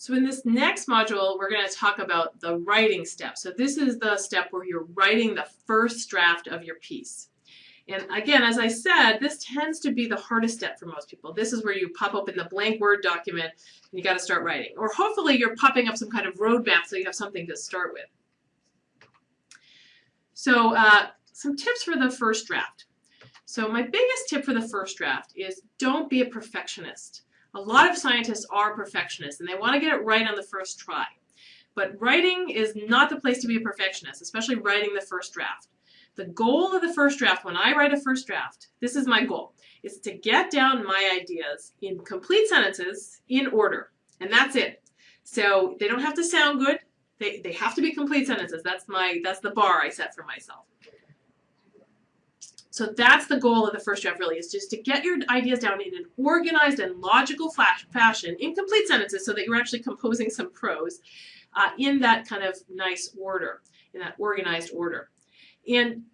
So in this next module, we're going to talk about the writing step. So this is the step where you're writing the first draft of your piece. And again, as I said, this tends to be the hardest step for most people. This is where you pop open the blank Word document and you got to start writing. Or hopefully you're popping up some kind of roadmap so you have something to start with. So uh, some tips for the first draft. So my biggest tip for the first draft is don't be a perfectionist. A lot of scientists are perfectionists and they want to get it right on the first try. But writing is not the place to be a perfectionist, especially writing the first draft. The goal of the first draft, when I write a first draft, this is my goal, is to get down my ideas in complete sentences in order. And that's it. So they don't have to sound good. They, they have to be complete sentences. That's my that's the bar I set for myself. So that's the goal of the first draft really, is just to get your ideas down in an organized and logical fashion in complete sentences so that you're actually composing some prose uh, in that kind of nice order, in that organized order. And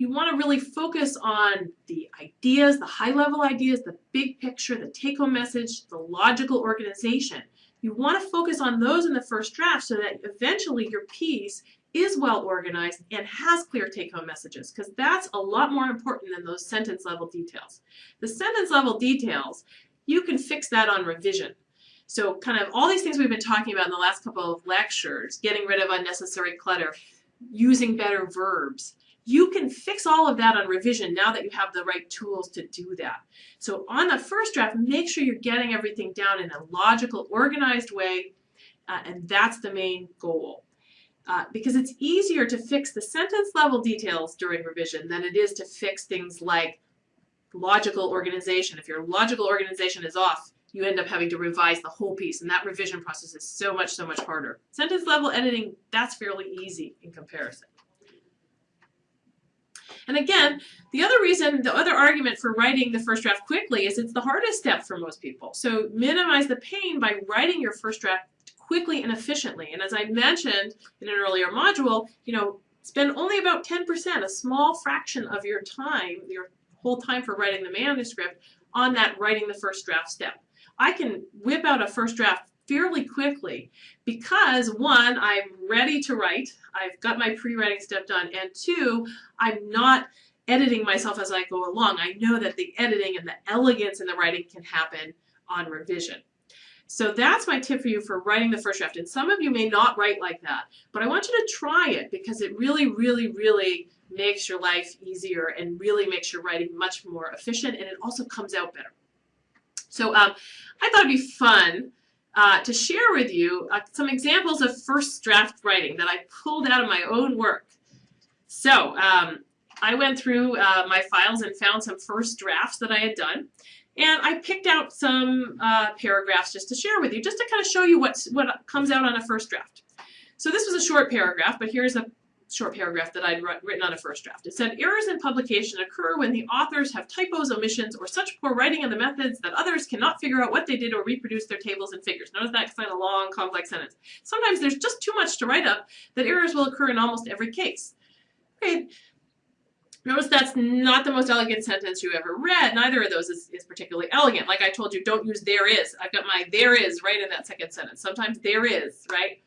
you want to really focus on the ideas, the high-level ideas, the big picture, the take-home message, the logical organization. You want to focus on those in the first draft so that eventually your piece is well organized and has clear take-home messages because that's a lot more important than those sentence level details. The sentence level details, you can fix that on revision. So kind of all these things we've been talking about in the last couple of lectures, getting rid of unnecessary clutter, using better verbs, you can fix all of that on revision now that you have the right tools to do that. So on the first draft, make sure you're getting everything down in a logical, organized way, uh, and that's the main goal uh, because it's easier to fix the sentence level details during revision than it is to fix things like logical organization. If your logical organization is off, you end up having to revise the whole piece, and that revision process is so much, so much harder. Sentence level editing, that's fairly easy in comparison. And again, the other reason, the other argument for writing the first draft quickly is it's the hardest step for most people. So minimize the pain by writing your first draft quickly and efficiently. And as I mentioned in an earlier module, you know, spend only about 10%, a small fraction of your time, your whole time for writing the manuscript, on that writing the first draft step. I can whip out a first draft fairly quickly because one, I'm ready to write, I've got my pre-writing step done, and two, I'm not editing myself as I go along. I know that the editing and the elegance in the writing can happen on revision. So that's my tip for you for writing the first draft. And some of you may not write like that, but I want you to try it because it really, really, really makes your life easier and really makes your writing much more efficient and it also comes out better. So um, I thought it'd be fun uh, to share with you uh, some examples of first draft writing that I pulled out of my own work. So um, I went through uh, my files and found some first drafts that I had done. And I picked out some uh, paragraphs just to share with you, just to kind of show you what's, what comes out on a first draft. So this was a short paragraph, but here's a short paragraph that I'd written on a first draft. It said, errors in publication occur when the authors have typos, omissions, or such poor writing in the methods that others cannot figure out what they did or reproduce their tables and figures. Notice that because a long, complex sentence. Sometimes there's just too much to write up that errors will occur in almost every case. Okay, Notice that's not the most elegant sentence you ever read. Neither of those is, is, particularly elegant. Like I told you, don't use there is. I've got my there is right in that second sentence. Sometimes there is, right?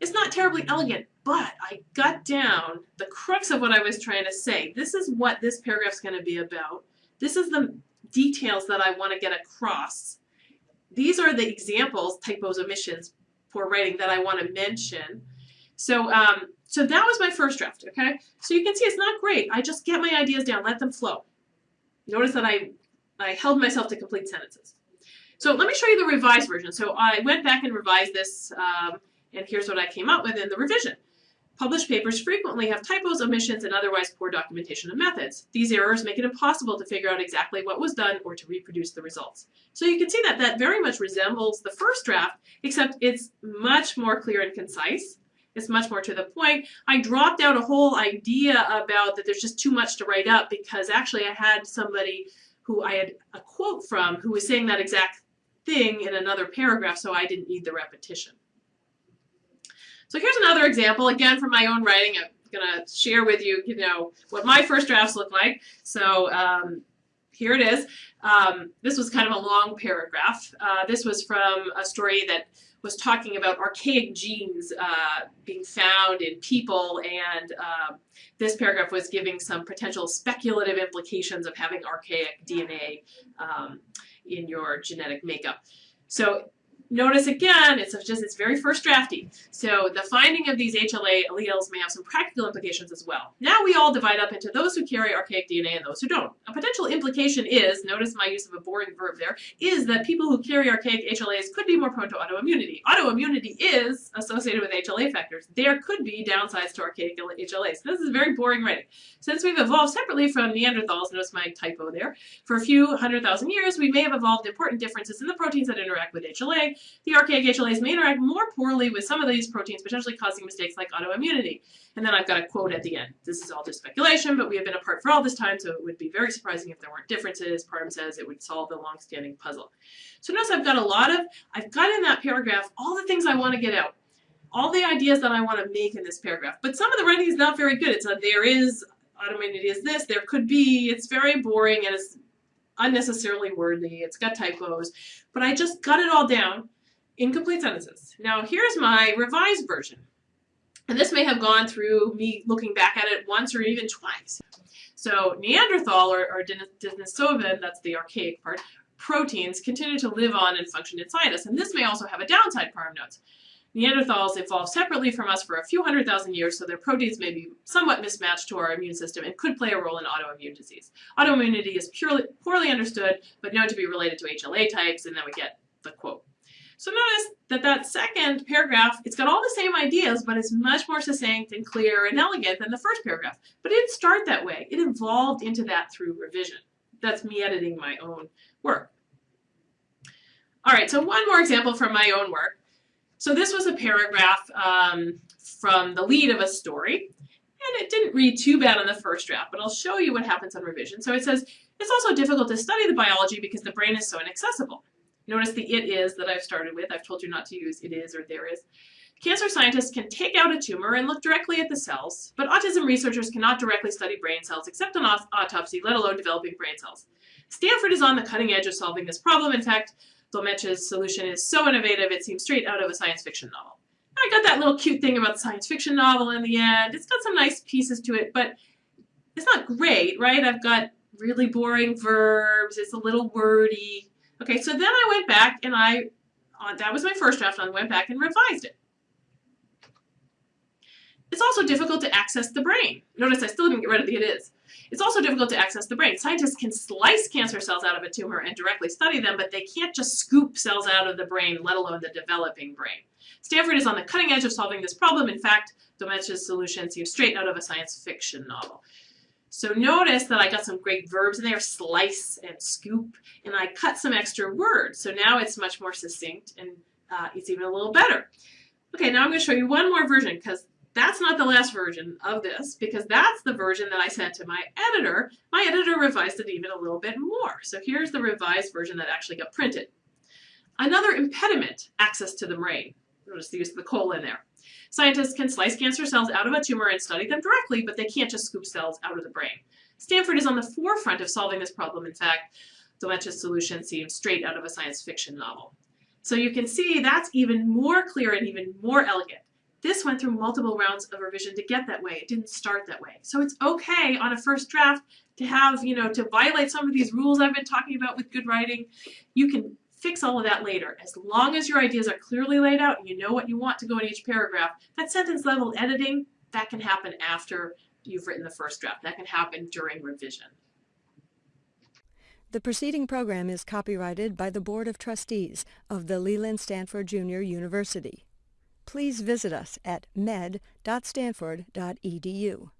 It's not terribly elegant, but I got down the crux of what I was trying to say. This is what this paragraph is going to be about. This is the details that I want to get across. These are the examples, typos, omissions, poor writing that I want to mention. So um, so that was my first draft, okay? So you can see it's not great. I just get my ideas down, let them flow. Notice that I, I held myself to complete sentences. So let me show you the revised version. So I went back and revised this, um, and here's what I came up with in the revision. Published papers frequently have typos, omissions, and otherwise poor documentation of methods. These errors make it impossible to figure out exactly what was done or to reproduce the results. So you can see that that very much resembles the first draft, except it's much more clear and concise. It's much more to the point. I dropped out a whole idea about that there's just too much to write up because actually I had somebody who I had a quote from who was saying that exact thing in another paragraph, so I didn't need the repetition. So here's another example, again from my own writing. I'm going to share with you, you know, what my first drafts look like. So um, here it is. Um, this was kind of a long paragraph. Uh, this was from a story that was talking about archaic genes uh, being found in people, and uh, this paragraph was giving some potential speculative implications of having archaic DNA um, in your genetic makeup. So Notice again, it's just its very first drafty. So the finding of these HLA alleles may have some practical implications as well. Now we all divide up into those who carry archaic DNA and those who don't. A potential implication is, notice my use of a boring verb there, is that people who carry archaic HLAs could be more prone to autoimmunity. Autoimmunity is associated with HLA factors. There could be downsides to archaic HLAs. This is very boring writing. Since we've evolved separately from Neanderthals, notice my typo there, for a few hundred thousand years, we may have evolved important differences in the proteins that interact with HLA, the archaic HLAs may interact more poorly with some of these proteins, potentially causing mistakes like autoimmunity. And then I've got a quote at the end. This is all just speculation, but we have been apart for all this time, so it would be very surprising if there weren't differences. Parham says it would solve the long-standing puzzle. So notice I've got a lot of, I've got in that paragraph all the things I want to get out. All the ideas that I want to make in this paragraph. But some of the writing is not very good. It's a there is, autoimmunity is this, there could be, it's very boring and it's unnecessarily wordy. It's got typos. But I just got it all down in complete sentences. Now here's my revised version. And this may have gone through me looking back at it once or even twice. So Neanderthal or, or Denisovan, that's the archaic part, proteins continue to live on and function inside us. And this may also have a downside, Parham notes. Neanderthals evolved separately from us for a few hundred thousand years, so their proteins may be somewhat mismatched to our immune system and could play a role in autoimmune disease. Autoimmunity is purely, poorly understood, but known to be related to HLA types, and then we get the quote. So notice that that second paragraph, it's got all the same ideas, but it's much more succinct and clear and elegant than the first paragraph. But it didn't start that way. It evolved into that through revision. That's me editing my own work. All right, so one more example from my own work. So this was a paragraph um, from the lead of a story, and it didn't read too bad on the first draft, but I'll show you what happens on revision. So it says, it's also difficult to study the biology because the brain is so inaccessible. Notice the it is that I've started with. I've told you not to use it is or there is. Cancer scientists can take out a tumor and look directly at the cells, but autism researchers cannot directly study brain cells except on autopsy, let alone developing brain cells. Stanford is on the cutting edge of solving this problem. In fact, Dolmetsch's solution is so innovative it seems straight out of a science fiction novel. I got that little cute thing about the science fiction novel in the end. It's got some nice pieces to it, but it's not great, right? I've got really boring verbs. It's a little wordy. Okay, so then I went back and I, uh, that was my first draft, and I went back and revised it. It's also difficult to access the brain. Notice I still didn't get rid of the it is. It's also difficult to access the brain. Scientists can slice cancer cells out of a tumor and directly study them, but they can't just scoop cells out of the brain, let alone the developing brain. Stanford is on the cutting edge of solving this problem. In fact, Dolmetsch's solution seems straight out of a science fiction novel. So notice that I got some great verbs in there, slice and scoop, and I cut some extra words. So now it's much more succinct and uh, it's even a little better. Okay, now I'm going to show you one more version because that's not the last version of this because that's the version that I sent to my editor. My editor revised it even a little bit more. So here's the revised version that actually got printed. Another impediment, access to the brain. Notice the use of the colon there. Scientists can slice cancer cells out of a tumor and study them directly, but they can't just scoop cells out of the brain. Stanford is on the forefront of solving this problem. In fact, Dolmetsch's solution seems straight out of a science fiction novel. So you can see that's even more clear and even more elegant. This went through multiple rounds of revision to get that way. It didn't start that way. So it's okay on a first draft to have, you know, to violate some of these rules I've been talking about with good writing. You can fix all of that later. As long as your ideas are clearly laid out and you know what you want to go in each paragraph, that sentence level editing, that can happen after you've written the first draft. That can happen during revision. The preceding program is copyrighted by the Board of Trustees of the Leland Stanford Junior University. Please visit us at med.stanford.edu.